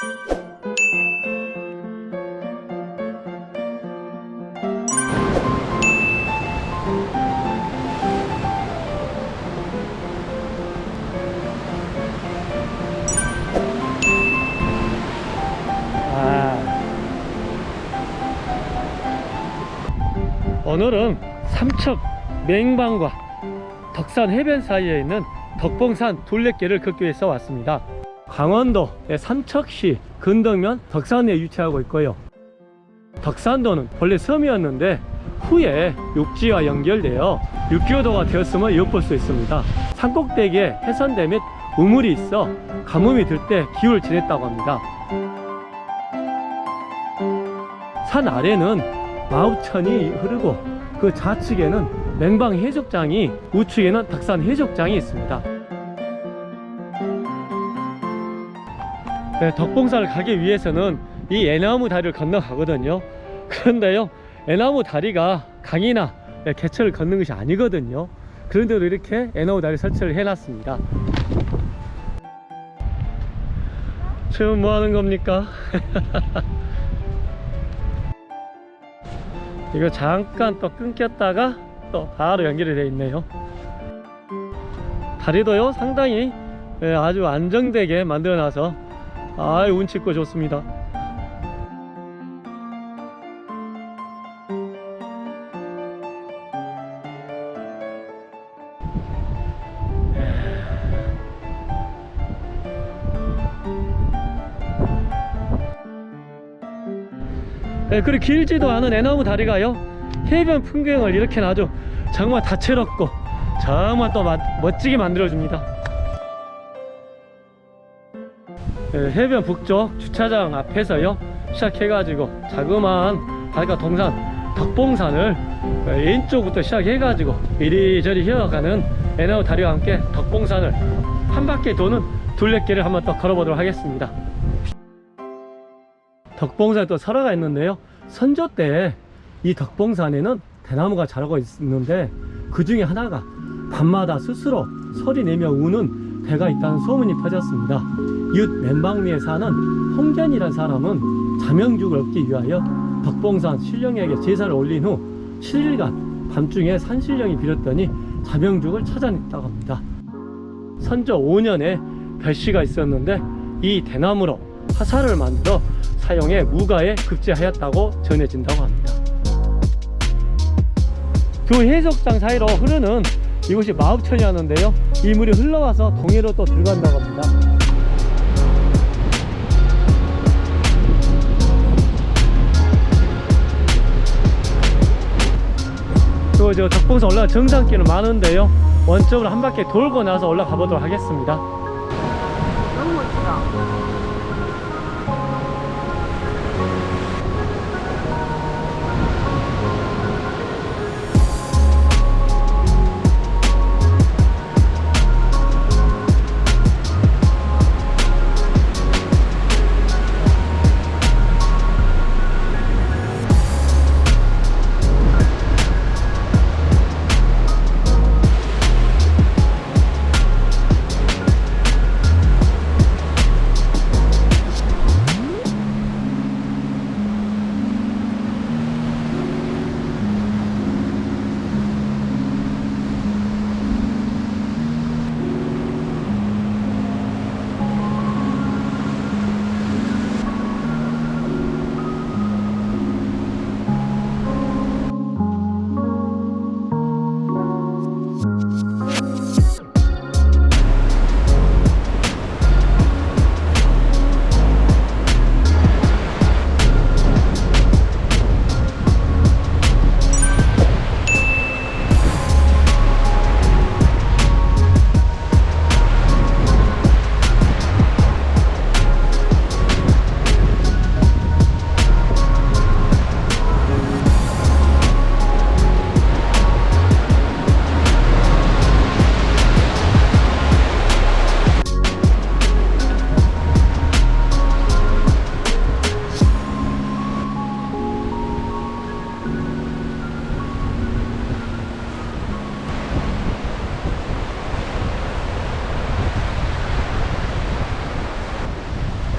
아. 오늘은 삼척 맹방과 덕산 해변 사이에 있는 덕봉산 둘레길을 걷기 위해서 왔습니다. 강원도의 삼척시 근덕면 덕산에 위치하고 있고요. 덕산도는 원래 섬이었는데 후에 육지와 연결되어 육교도가 되었음을 엿볼 수 있습니다. 산꼭대기에 해선대 및 우물이 있어 가뭄이 들 때 기후를 지냈다고 합니다. 산 아래는 마우천이 흐르고 그 좌측에는 맹방 해적장이 우측에는 덕산 해적장이 있습니다. 네, 덕봉산을 가기 위해서는 이 애나무 다리를 건너가거든요. 그런데요, 애나무 다리가 강이나 네, 개천을 걷는 것이 아니거든요. 그런데도 이렇게 애나무 다리 설치를 해놨습니다. 지금 뭐 하는 겁니까? 이거 잠깐 또 끊겼다가 또 바로 연결이 되어 있네요 다리도요 상당히 예, 아주 안정되게 만들어 놔서 아유 운치 있고 좋습니다. 예, 그리고 길지도 않은 애나무 다리가요. 해변 풍경을 이렇게 아주 정말 다채롭고 정말 또 마- 멋지게 만들어줍니다 해변 북쪽 주차장 앞에서요 시작해가지고 자그마한 바닷가 동산 덕봉산을 예, 왼쪽부터 시작해가지고 이리저리 휘어가는 애나무 다리와 함께 덕봉산을 한 바퀴 도는 둘레길을 한번 또 걸어보도록 하겠습니다. 덕봉산에 또 설화가 있는데요. 선조 때 이 덕봉산에는 대나무가 자라고 있는데 그 중에 하나가 밤마다 스스로 소리 내며 우는 배가 있다는 소문이 퍼졌습니다 이웃 맨방리에 사는 홍견이라는 사람은 자명죽을 얻기 위하여 덕봉산 신령에게 제사를 올린 후 7일간 밤중에 산신령이 빌었더니 자명죽을 찾아냈다고 합니다 선조 5년에 별씨가 있었는데 이 대나무로 화살을 만들어 사용해 무가에 급제하였다고 전해진다고 합니다. 두 해석장 사이로 흐르는 이곳이 마읍천이었는데요. 이 물이 흘러와서 동해로 또 들어간다고 합니다. 그리고 저 덕봉산 올라가 정상길은 많은데요. 원점으로 한 바퀴 돌고 나서 올라가 보도록 하겠습니다.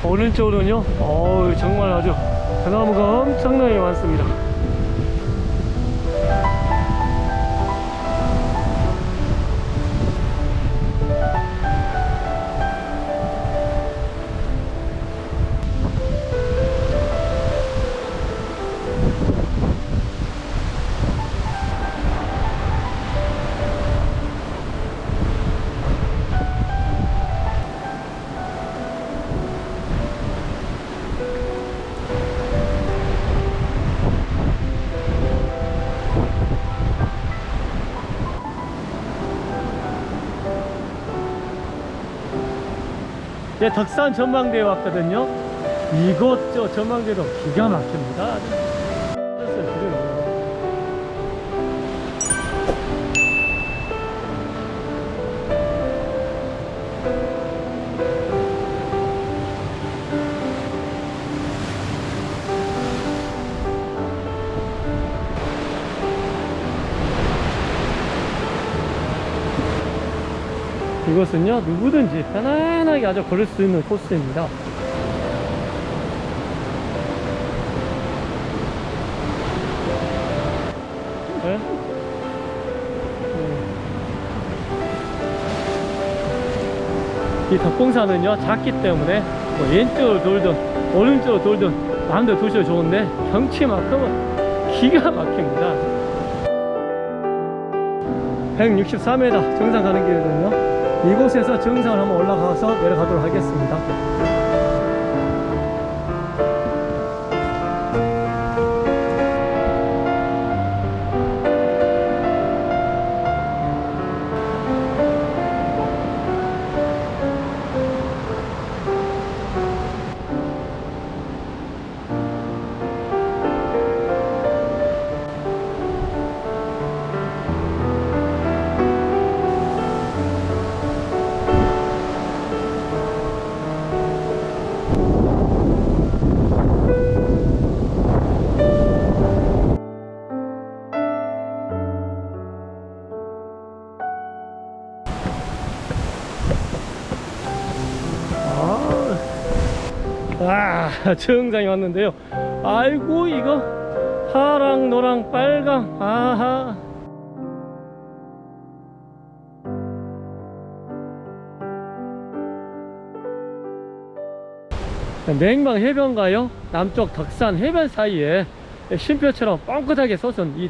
오른쪽으로는요. 어우 정말 아주 대나무가 엄청나게 많습니다 덕산 전망대에 왔거든요. 이곳 저 전망대도 기가 막힙니다 이곳은요 누구든지 편안하게 아주 걸을 수 있는 코스입니다 네? 네. 이 덕봉산은요 작기 때문에 뭐 왼쪽으로 돌든 오른쪽으로 돌든 마음대로 도셔도 좋은데 경치만큼은 기가 막힙니다 163m 정상 가는 길이거든요 이곳에서 정상을 한번 올라가서 내려가도록 하겠습니다 아, 정상에 왔는데요. 아이고 이거. 파랑, 노랑, 빨강, 아하. 냉방 해변가요? 남쪽 덕산 해변 사이에 쉼표처럼 뻥끗하게 솟은 이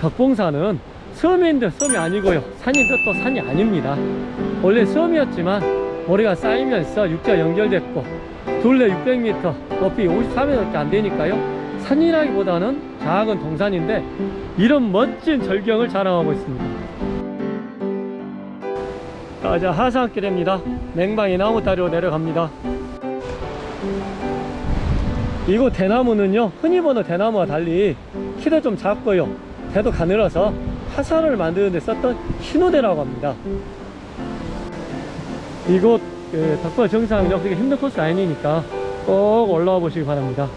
덕봉산은 섬인데 섬이 아니고요. 산인데 또 산이 아닙니다. 원래 섬이었지만 모래가 쌓이면서 육지가 연결됐고 둘레 600m 높이 53m밖에 안 되니까요. 산이라기보다는 작은 동산인데 이런 멋진 절경을 자랑하고 있습니다. 자 이제 하산길입니다. 냉방이 나무다리로 내려갑니다. 이곳 대나무는요 흔히 보는 대나무와 달리 키도 좀 작고요. 대도 가늘어서 화살을 만드는 데 썼던 신호대라고 합니다. 이곳 그 덕분 정상은요 그렇게 힘든 코스 아니니까 꼭 올라와 보시기 바랍니다.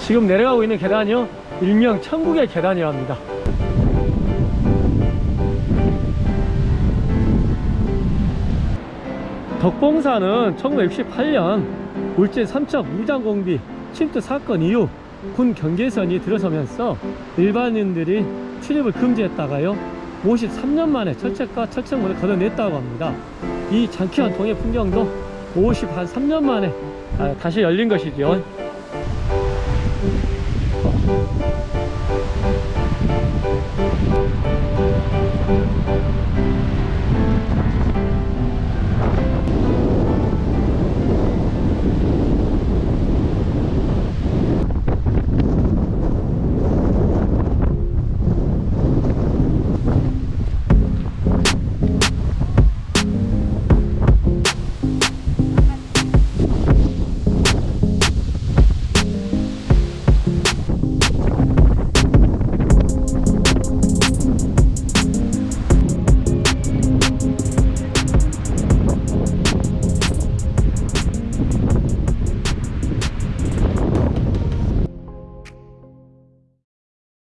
지금 내려가고 있는 계단이요? 일명 천국의 계단이랍니다. 덕봉산은 1968년 울진 3척 무장공비 침투 사건 이후 군 경계선이 들어서면서 일반인들이 출입을 금지했다가요 53년 만에 철책과 철책문을 걷어냈다고 합니다. 이 장쾌한 동해 풍경도 53년 만에 아, 다시 열린 것이죠